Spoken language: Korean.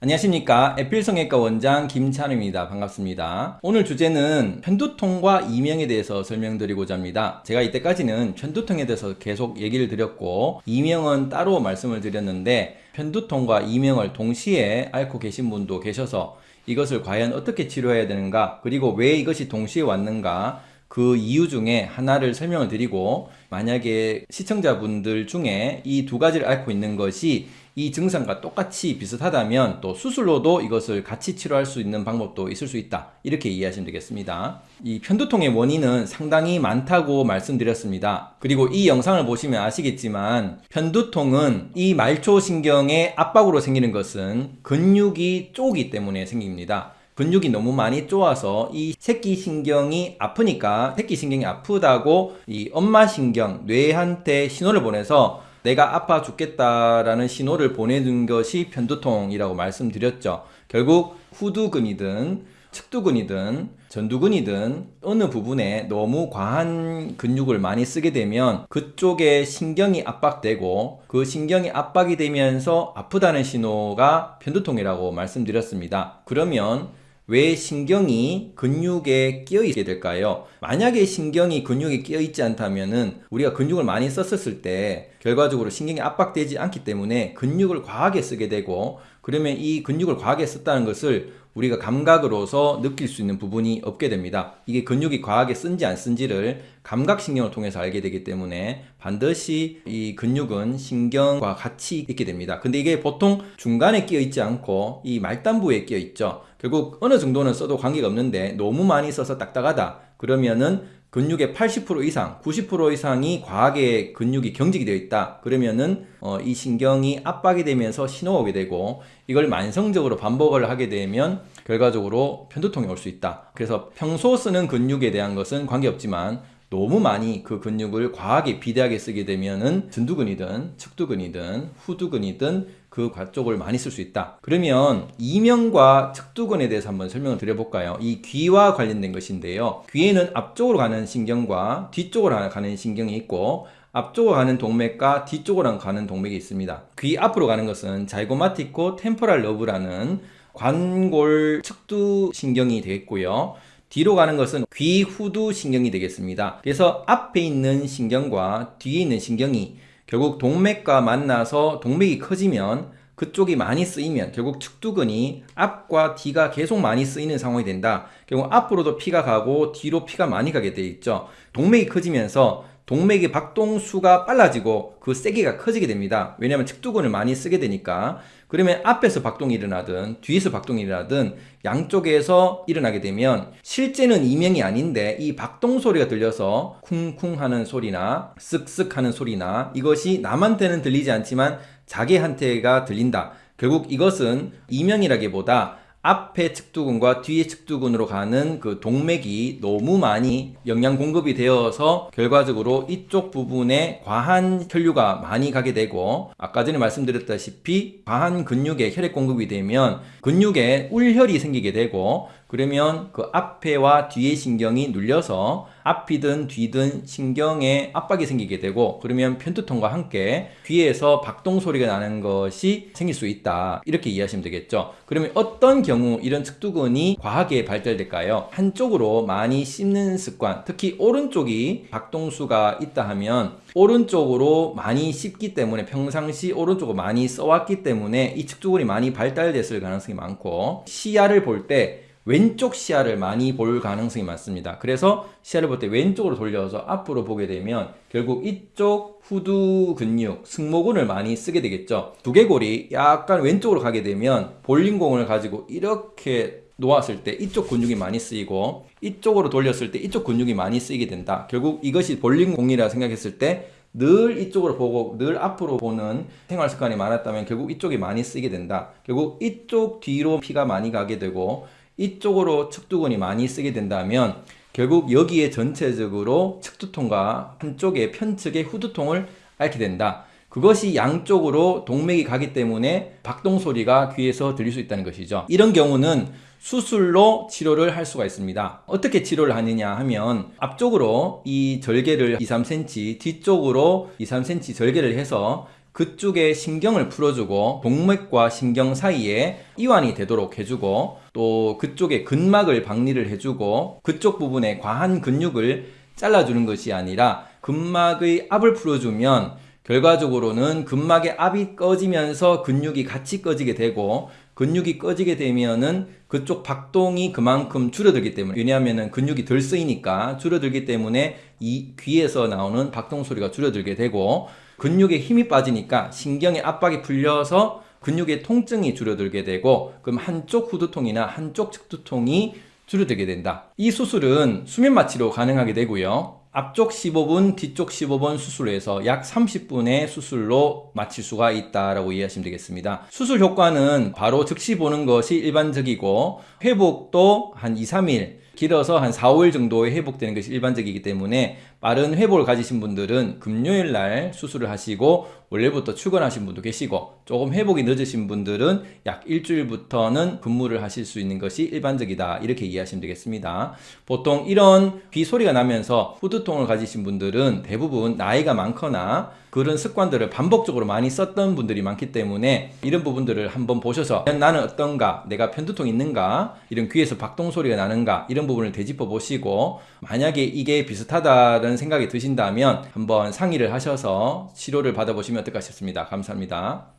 안녕하십니까. 에필성형외과 원장 김찬우입니다. 반갑습니다. 오늘 주제는 편두통과 이명에 대해서 설명드리고자 합니다. 제가 이때까지는 편두통에 대해서 계속 얘기를 드렸고 이명은 따로 말씀을 드렸는데 편두통과 이명을 동시에 앓고 계신 분도 계셔서 이것을 과연 어떻게 치료해야 되는가 그리고 왜 이것이 동시에 왔는가 그 이유 중에 하나를 설명을 드리고 만약에 시청자분들 중에 이 두 가지를 앓고 있는 것이 이 증상과 똑같이 비슷하다면 또 수술로도 이것을 같이 치료할 수 있는 방법도 있을 수 있다. 이렇게 이해하시면 되겠습니다. 이 편두통의 원인은 상당히 많다고 말씀드렸습니다. 그리고 이 영상을 보시면 아시겠지만 편두통은 이 말초신경의 압박으로 생기는 것은 근육이 쪼기 때문에 생깁니다 근육이 너무 많이 쪼아서 이 새끼 신경이 아프니까 새끼 신경이 아프다고 이 엄마 신경, 뇌한테 신호를 보내서 내가 아파 죽겠다라는 신호를 보내는 것이 편두통이라고 말씀드렸죠. 결국 후두근이든 측두근이든 전두근이든 어느 부분에 너무 과한 근육을 많이 쓰게 되면 그쪽에 신경이 압박되고 그 신경이 압박이 되면서 아프다는 신호가 편두통이라고 말씀드렸습니다. 그러면 왜 신경이 근육에 끼어 있게 될까요? 만약에 신경이 근육에 끼어 있지 않다면 은 우리가 근육을 많이 썼을 때 결과적으로 신경이 압박되지 않기 때문에 근육을 과하게 쓰게 되고 그러면 이 근육을 과하게 썼다는 것을 우리가 감각으로서 느낄 수 있는 부분이 없게 됩니다. 이게 근육이 과하게 쓴지 안 쓴지를 감각신경을 통해서 알게 되기 때문에 반드시 이 근육은 신경과 같이 있게 됩니다. 근데 이게 보통 중간에 끼어 있지 않고 이 말단부에 끼어 있죠. 결국 어느 정도는 써도 관계가 없는데 너무 많이 써서 딱딱하다. 그러면은 근육의 80% 이상, 90% 이상이 과하게 근육이 경직이 되어 있다. 그러면은 어, 이 신경이 압박이 되면서 신호가 오게 되고 이걸 만성적으로 반복을 하게 되면 결과적으로 편두통이 올 수 있다. 그래서 평소 쓰는 근육에 대한 것은 관계없지만 너무 많이 그 근육을 과하게 비대하게 쓰게 되면은 전두근이든 측두근이든 후두근이든 그 쪽을 많이 쓸 수 있다. 그러면 이명과 측두근에 대해서 한번 설명을 드려볼까요? 이 귀와 관련된 것인데요. 귀에는 앞쪽으로 가는 신경과 뒤쪽으로 가는 신경이 있고 앞쪽으로 가는 동맥과 뒤쪽으로 가는 동맥이 있습니다. 귀 앞으로 가는 것은 자이고마티코 템포랄 러브라는 관골 측두 신경이 되겠고요. 뒤로 가는 것은 귀 후두 신경이 되겠습니다. 그래서 앞에 있는 신경과 뒤에 있는 신경이 결국 동맥과 만나서 동맥이 커지면 그쪽이 많이 쓰이면 결국 측두근이 앞과 뒤가 계속 많이 쓰이는 상황이 된다. 결국 앞으로도 피가 가고 뒤로 피가 많이 가게 돼 있죠. 동맥이 커지면서 동맥의 박동수가 빨라지고 그 세기가 커지게 됩니다. 왜냐하면 측두근을 많이 쓰게 되니까 그러면 앞에서 박동이 일어나든 뒤에서 박동이 일어나든 양쪽에서 일어나게 되면 실제는 이명이 아닌데 이 박동 소리가 들려서 쿵쿵 하는 소리나 쓱쓱 하는 소리나 이것이 남한테는 들리지 않지만 자기한테가 들린다. 결국 이것은 이명이라기보다 앞에 측두근과 뒤에 측두근으로 가는 그 동맥이 너무 많이 영양 공급이 되어서 결과적으로 이쪽 부분에 과한 혈류가 많이 가게 되고 아까 전에 말씀드렸다시피 과한 근육에 혈액 공급이 되면 근육에 울혈이 생기게 되고 그러면 그 앞에와 뒤에 신경이 눌려서 앞이든 뒤든 신경에 압박이 생기게 되고 그러면 편두통과 함께 귀에서 박동 소리가 나는 것이 생길 수 있다. 이렇게 이해하시면 되겠죠? 그러면 어떤 경우 이런 측두근이 과하게 발달될까요? 한쪽으로 많이 씹는 습관 특히 오른쪽이 박동수가 있다 하면 오른쪽으로 많이 씹기 때문에 평상시 오른쪽을 많이 써왔기 때문에 이 측두근이 많이 발달됐을 가능성이 많고 시야를 볼때 왼쪽 시야를 많이 볼 가능성이 많습니다. 그래서 시야를 볼 때 왼쪽으로 돌려서 앞으로 보게 되면 결국 이쪽 후두 근육, 승모근을 많이 쓰게 되겠죠. 두개골이 약간 왼쪽으로 가게 되면 볼링공을 가지고 이렇게 놓았을 때 이쪽 근육이 많이 쓰이고 이쪽으로 돌렸을 때 이쪽 근육이 많이 쓰이게 된다. 결국 이것이 볼링공이라 생각했을 때늘 이쪽으로 보고 늘 앞으로 보는 생활 습관이 많았다면 결국 이쪽이 많이 쓰게 된다. 결국 이쪽 뒤로 피가 많이 가게 되고 이쪽으로 측두근이 많이 쓰게 된다면 결국 여기에 전체적으로 측두통과 한쪽의 편측의 후두통을 앓게 된다. 그것이 양쪽으로 동맥이 가기 때문에 박동 소리가 귀에서 들릴 수 있다는 것이죠. 이런 경우는 수술로 치료를 할 수가 있습니다. 어떻게 치료를 하느냐 하면 앞쪽으로 이 절개를 2, 3cm, 뒤쪽으로 2, 3cm 절개를 해서 그쪽에 신경을 풀어주고 동맥과 신경 사이에 이완이 되도록 해주고 또 그쪽에 근막을 박리를 해주고 그쪽 부분에 과한 근육을 잘라주는 것이 아니라 근막의 압을 풀어주면 결과적으로는 근막의 압이 꺼지면서 근육이 같이 꺼지게 되고 근육이 꺼지게 되면은 그쪽 박동이 그만큼 줄어들기 때문에 왜냐하면은 근육이 덜 쓰이니까 줄어들기 때문에 이 귀에서 나오는 박동 소리가 줄어들게 되고 근육에 힘이 빠지니까 신경의 압박이 풀려서 근육의 통증이 줄어들게 되고 그럼 한쪽 후두통이나 한쪽 측두통이 줄어들게 된다. 이 수술은 수면 마취로 가능하게 되고요. 앞쪽 15분, 뒤쪽 15분 수술에서 약 30분의 수술로 마칠 수가 있다라고 이해하시면 되겠습니다. 수술 효과는 바로 즉시 보는 것이 일반적이고 회복도 한 2, 3일 길어서 한 4, 5일 정도에 회복되는 것이 일반적이기 때문에 빠른 회복을 가지신 분들은 금요일 날 수술을 하시고 원래부터 출근하신 분도 계시고 조금 회복이 늦으신 분들은 약 일주일부터는 근무를 하실 수 있는 것이 일반적이다 이렇게 이해하시면 되겠습니다. 보통 이런 귀 소리가 나면서 후두통을 가지신 분들은 대부분 나이가 많거나 그런 습관들을 반복적으로 많이 썼던 분들이 많기 때문에 이런 부분들을 한번 보셔서 나는 어떤가 내가 편두통 있는가 이런 귀에서 박동 소리가 나는가 이런 부분을 되짚어 보시고 만약에 이게 비슷하다는 생각이 드신다면 한번 상의를 하셔서 치료를 받아보시면 어떨까 싶습니다. 감사합니다.